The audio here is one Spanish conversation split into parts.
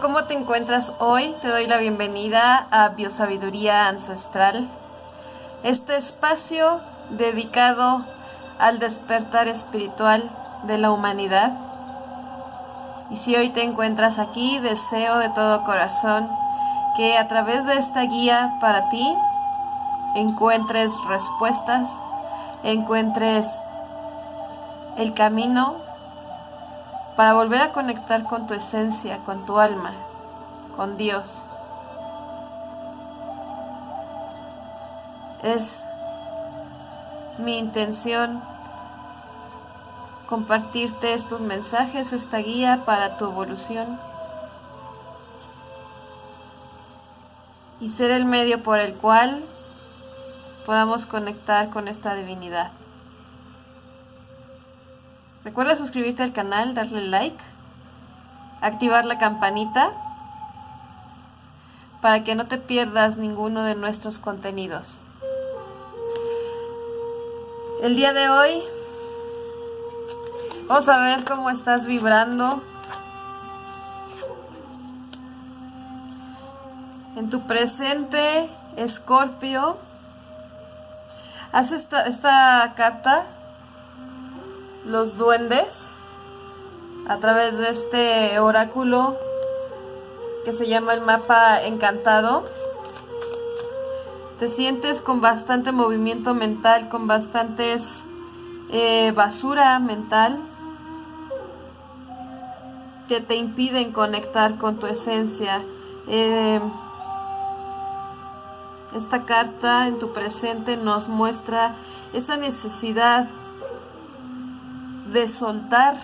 ¿cómo te encuentras hoy? Te doy la bienvenida a Biosabiduría Ancestral, este espacio dedicado al despertar espiritual de la humanidad. Y si hoy te encuentras aquí, deseo de todo corazón que a través de esta guía para ti encuentres respuestas, encuentres el camino para volver a conectar con tu esencia, con tu alma, con Dios. Es mi intención compartirte estos mensajes, esta guía para tu evolución y ser el medio por el cual podamos conectar con esta divinidad. Recuerda suscribirte al canal, darle like, activar la campanita para que no te pierdas ninguno de nuestros contenidos. El día de hoy vamos a ver cómo estás vibrando en tu presente, Escorpio. Haz esta, esta carta los duendes a través de este oráculo que se llama el mapa encantado. Te sientes con bastante movimiento mental, con bastantes eh, basura mental que te impiden conectar con tu esencia. Eh, esta carta en tu presente nos muestra esa necesidad de soltar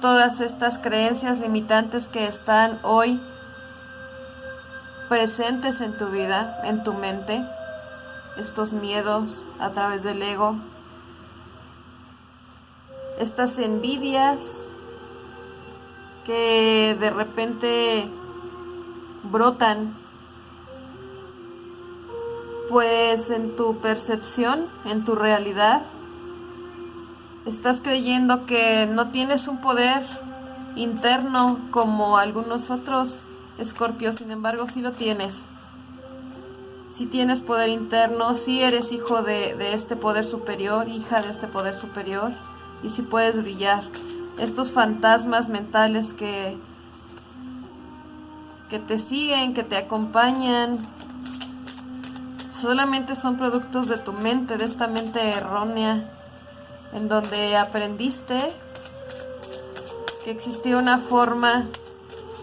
todas estas creencias limitantes que están hoy presentes en tu vida, en tu mente, estos miedos a través del ego, estas envidias que de repente brotan pues en tu percepción, en tu realidad, estás creyendo que no tienes un poder interno como algunos otros escorpios, sin embargo sí lo tienes. Si tienes poder interno, si eres hijo de, de, este poder superior, hija de este poder superior, y si puedes brillar. Estos fantasmas mentales que, que te siguen, que te acompañan, solamente son productos de tu mente, de esta mente errónea en donde aprendiste que existía una forma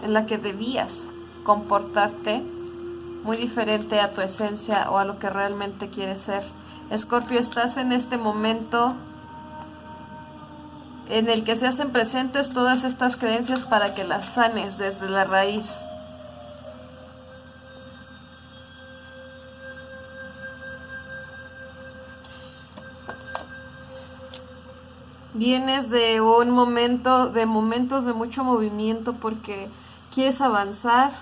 en la que debías comportarte muy diferente a tu esencia o a lo que realmente quieres ser. Escorpio, estás en este momento en el que se hacen presentes todas estas creencias para que las sanes desde la raíz. Vienes de un momento, de momentos de mucho movimiento porque quieres avanzar,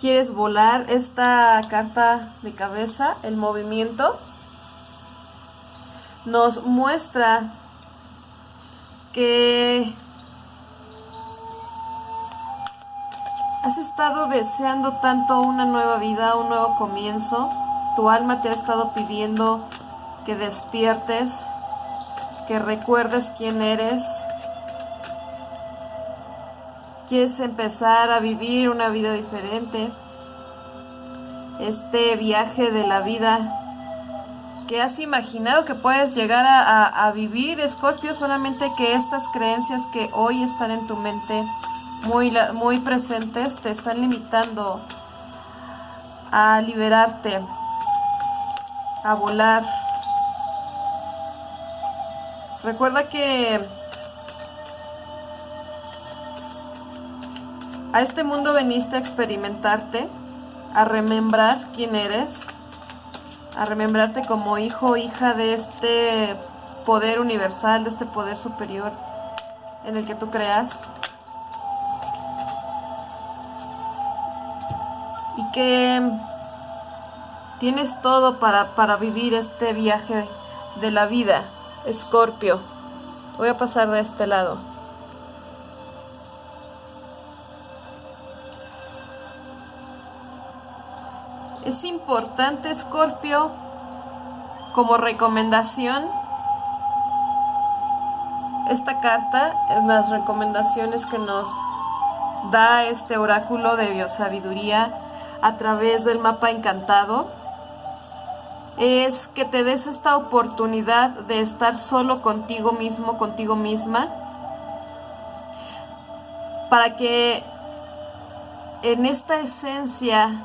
quieres volar. Esta carta de cabeza, el movimiento, nos muestra que has estado deseando tanto una nueva vida, un nuevo comienzo. Tu alma te ha estado pidiendo que despiertes, que recuerdes quién eres. Quieres empezar a vivir una vida diferente. Este viaje de la vida que has imaginado que puedes llegar a, vivir, Escorpio, solamente que estas creencias que hoy están en tu mente muy, muy presentes te están limitando a liberarte, a volar, Recuerda que a este mundo veniste a experimentarte, a remembrar quién eres, a remembrarte como hijo o hija de este poder universal, de este poder superior en el que tú creas. Y que tienes todo para, para vivir este viaje de la vida Escorpio. Voy a pasar de este lado. Es importante, Escorpio, como recomendación, esta carta, las recomendaciones que nos da este oráculo de biosabiduría a través del mapa encantado es que te des esta oportunidad de estar solo contigo mismo, contigo misma, para que en esta esencia,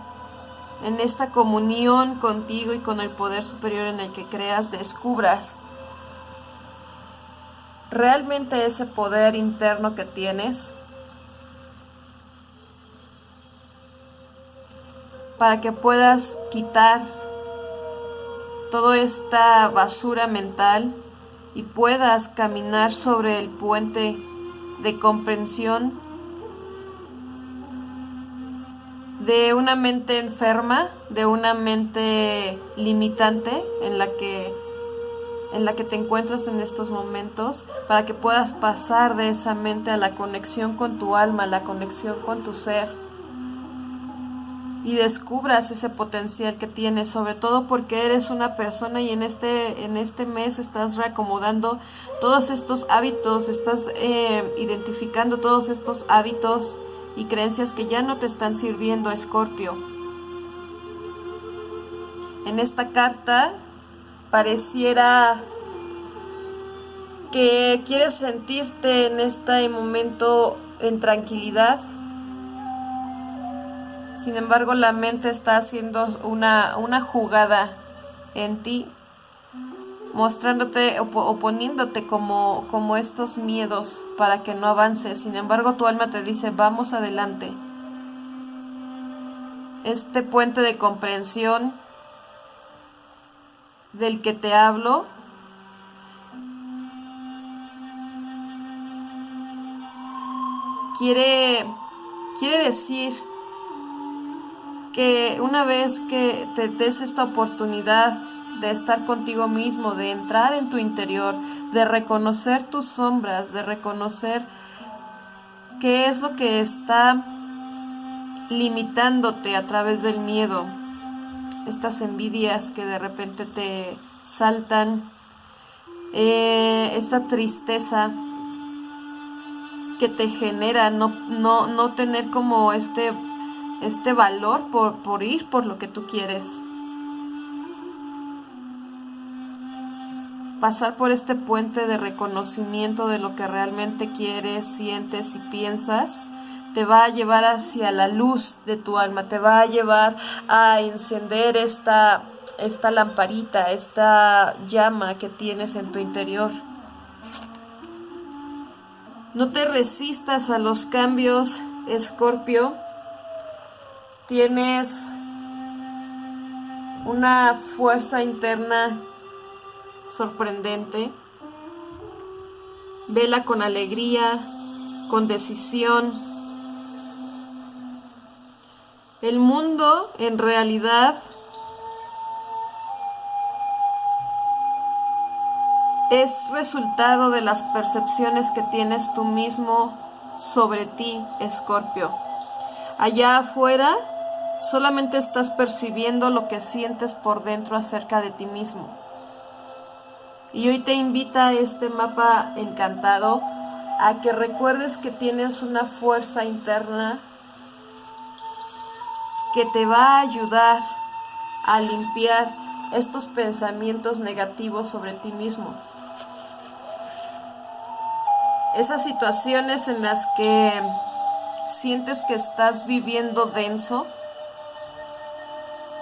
en esta comunión contigo y con el poder superior en el que creas, descubras realmente ese poder interno que tienes para que puedas quitar toda esta basura mental y puedas caminar sobre el puente de comprensión de una mente enferma, de una mente limitante en la que en la que te encuentras en estos momentos para que puedas pasar de esa mente a la conexión con tu alma, la conexión con tu ser y descubras ese potencial que tienes, sobre todo porque eres una persona y en este, en este mes estás reacomodando todos estos hábitos, estás eh, identificando todos estos hábitos y creencias que ya no te están sirviendo, Escorpio. En esta carta pareciera que quieres sentirte en este momento en tranquilidad, sin embargo, la mente está haciendo una, una jugada en ti, mostrándote, oponiéndote como, como estos miedos para que no avances. Sin embargo, tu alma te dice, vamos adelante. Este puente de comprensión del que te hablo quiere, quiere decir que una vez que te des esta oportunidad de estar contigo mismo, de entrar en tu interior, de reconocer tus sombras, de reconocer qué es lo que está limitándote a través del miedo, estas envidias que de repente te saltan, eh, esta tristeza que te genera no, no, no tener como este este valor por, por ir por lo que tú quieres. Pasar por este puente de reconocimiento de lo que realmente quieres, sientes y piensas, te va a llevar hacia la luz de tu alma, te va a llevar a encender esta, esta lamparita, esta llama que tienes en tu interior. No te resistas a los cambios, Escorpio tienes una fuerza interna sorprendente. Vela con alegría, con decisión. El mundo en realidad es resultado de las percepciones que tienes tú mismo sobre ti, Escorpio. Allá afuera Solamente estás percibiendo lo que sientes por dentro acerca de ti mismo. Y hoy te invita este mapa encantado a que recuerdes que tienes una fuerza interna que te va a ayudar a limpiar estos pensamientos negativos sobre ti mismo. Esas situaciones en las que sientes que estás viviendo denso,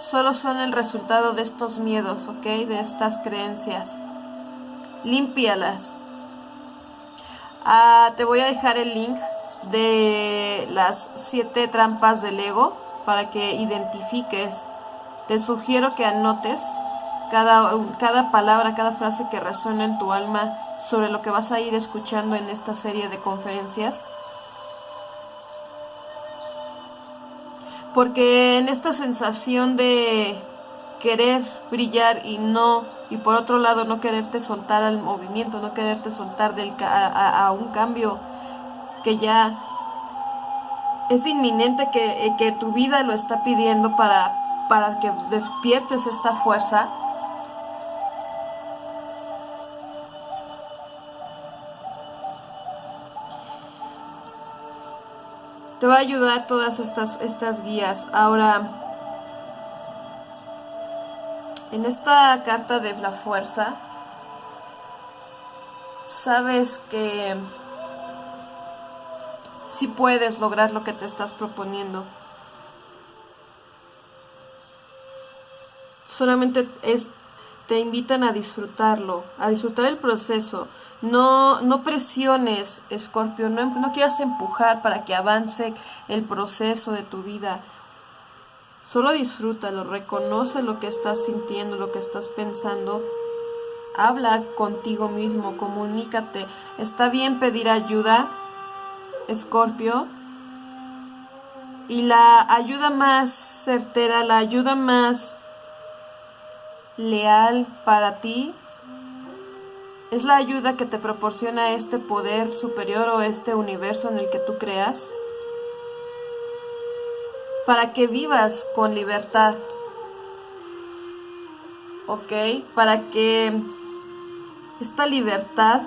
solo son el resultado de estos miedos, ¿ok? De estas creencias. Límpialas. Ah, te voy a dejar el link de las siete trampas del ego para que identifiques. Te sugiero que anotes cada, cada palabra, cada frase que resuena en tu alma sobre lo que vas a ir escuchando en esta serie de conferencias porque en esta sensación de querer brillar y no, y por otro lado no quererte soltar al movimiento, no quererte soltar del, a, un cambio que ya es inminente, que, eh, que tu vida lo está pidiendo para para que despiertes esta fuerza, te va a ayudar todas estas, estas guías. Ahora, en esta carta de la fuerza, sabes que si puedes lograr lo que te estás proponiendo. Solamente es, te invitan a disfrutarlo, a disfrutar el proceso. No, no presiones, Escorpio, no, no quieras empujar para que avance el proceso de tu vida. Solo disfrútalo, reconoce lo que estás sintiendo, lo que estás pensando. Habla contigo mismo, comunícate. Está bien pedir ayuda, Escorpio. Y la ayuda más certera, la ayuda más leal para ti es la ayuda que te proporciona este poder superior o este universo en el que tú creas para que vivas con libertad. ¿Ok? Para que esta libertad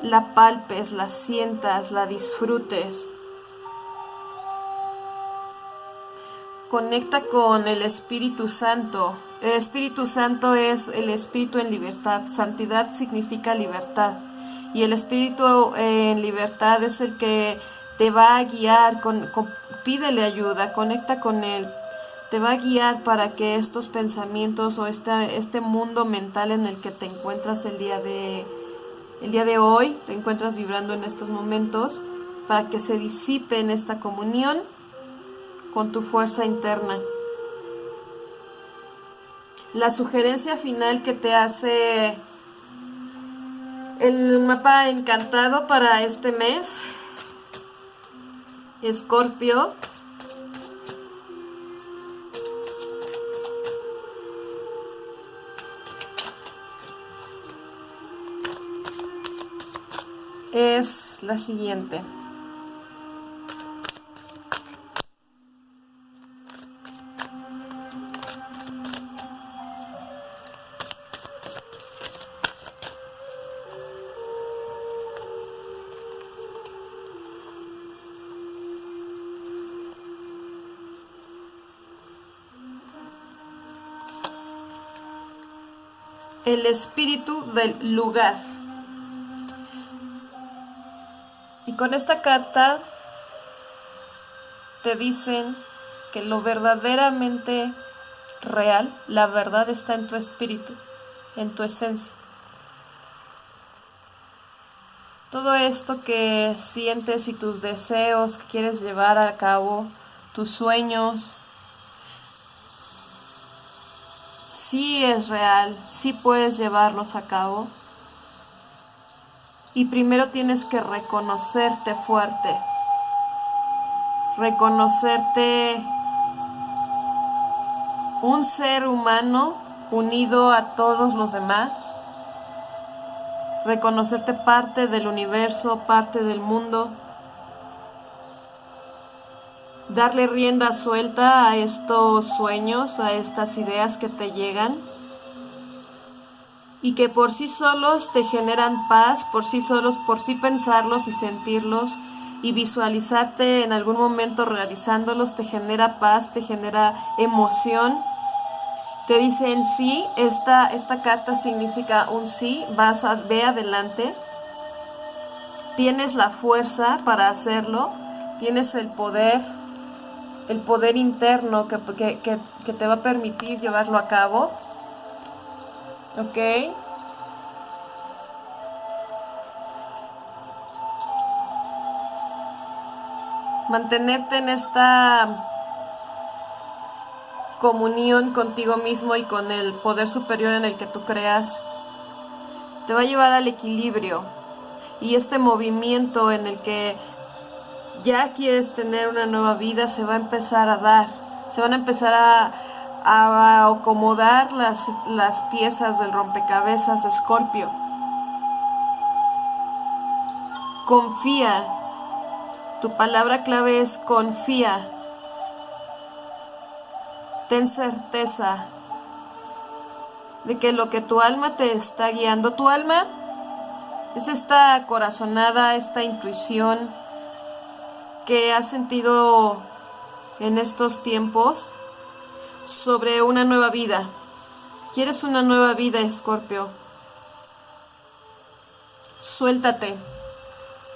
la palpes, la sientas, la disfrutes. Conecta con el Espíritu Santo. El Espíritu Santo es el Espíritu en libertad. Santidad significa libertad. Y el Espíritu en libertad es el que te va a guiar, pídele ayuda, conecta con Él, te va a guiar para que estos pensamientos o este, este mundo mental en el que te encuentras el día de el día de hoy te encuentras vibrando en estos momentos para que se disipe en esta comunión con tu fuerza interna. La sugerencia final que te hace el mapa encantado para este mes, Escorpio, es la siguiente. El espíritu del lugar. Y con esta carta te dicen que lo verdaderamente real, la verdad está en tu espíritu, en tu esencia. Todo esto que sientes y tus deseos que quieres llevar a cabo, tus sueños, sí es real, sí puedes llevarlos a cabo. Y primero tienes que reconocerte fuerte, reconocerte un ser humano unido a todos los demás, reconocerte parte del universo, parte del mundo, darle rienda suelta a estos sueños, a estas ideas que te llegan y que por sí solos te generan paz, por sí solos, por sí pensarlos y sentirlos y visualizarte en algún momento realizándolos te genera paz, te genera emoción. Te dicen sí, esta, esta carta significa un sí, vas a, ve adelante, tienes la fuerza para hacerlo, tienes el poder, el poder interno que, que, que te va a permitir llevarlo a cabo ¿Ok? Mantenerte en esta comunión contigo mismo y con el poder superior en el que tú creas te va a llevar al equilibrio y este movimiento en el que ya quieres tener una nueva vida se va a empezar a dar, se van a empezar a, a acomodar las, las piezas del rompecabezas Escorpio. Confía. Tu palabra clave es confía. ten certeza de que lo que tu alma te está guiando, tu alma es esta corazonada, esta intuición que has sentido en estos tiempos sobre una nueva vida. ¿Quieres una nueva vida, Escorpio? Suéltate.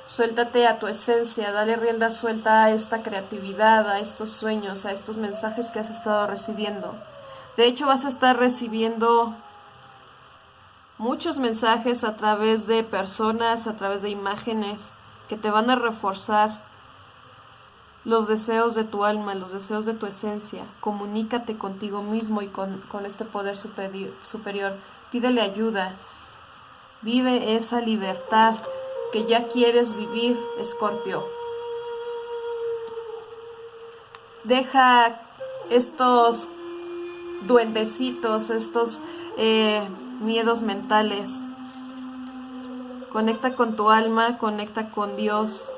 Suéltate a tu esencia, dale rienda suelta a esta creatividad, a estos sueños, a estos mensajes que has estado recibiendo. De hecho, vas a estar recibiendo muchos mensajes a través de personas, a través de imágenes que te van a reforzar los deseos de tu alma, los deseos de tu esencia. Comunícate contigo mismo y con, este poder superior, superior. Pídele ayuda. Vive esa libertad que ya quieres vivir, Escorpio. Deja estos duendecitos, estos eh, miedos mentales. Conecta con tu alma, conecta con Dios.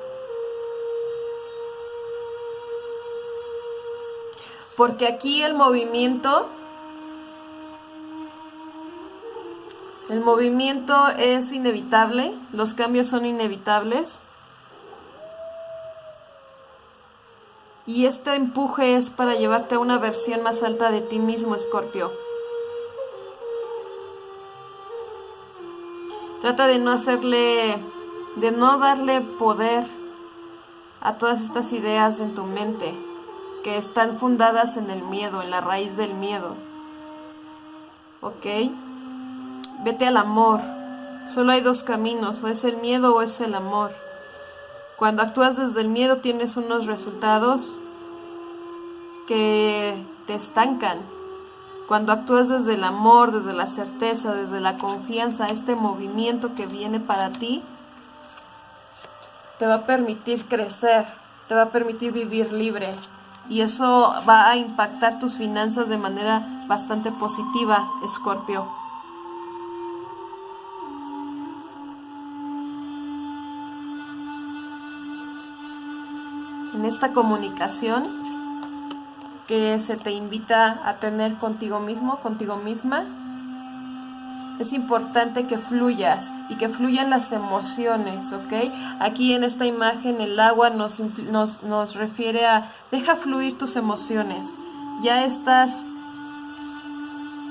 Porque aquí el movimiento El movimiento es inevitable, los cambios son inevitables. Y este empuje es para llevarte a una versión más alta de ti mismo, Escorpio. Trata de no hacerle, de no darle poder a todas estas ideas en tu mente que están fundadas en el miedo, en la raíz del miedo. ¿Ok? Vete al amor. Solo hay dos caminos, o es el miedo o es el amor. Cuando actúas desde el miedo tienes unos resultados que te estancan. Cuando actúas desde el amor, desde la certeza, desde la confianza, este movimiento que viene para ti, te va a permitir crecer, te va a permitir vivir libre. Y eso va a impactar tus finanzas de manera bastante positiva, Escorpio. en esta comunicación que se te invita a tener contigo mismo, contigo misma, es importante que fluyas y que fluyan las emociones, ¿ok? Aquí en esta imagen el agua nos, nos, nos refiere a deja fluir tus emociones. Ya estás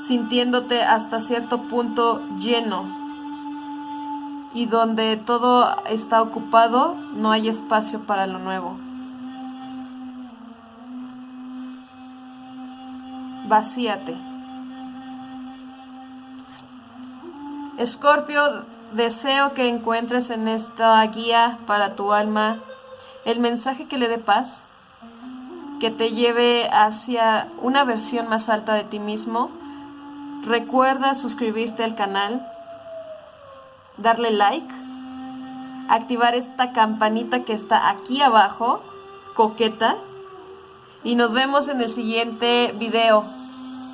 sintiéndote hasta cierto punto lleno y donde todo está ocupado no hay espacio para lo nuevo. vacíate. Escorpio, deseo que encuentres en esta guía para tu alma el mensaje que le dé paz, que te lleve hacia una versión más alta de ti mismo. Recuerda suscribirte al canal, darle like, activar esta campanita que está aquí abajo, coqueta, y nos vemos en el siguiente video.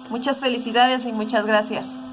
Muchas felicidades y muchas gracias.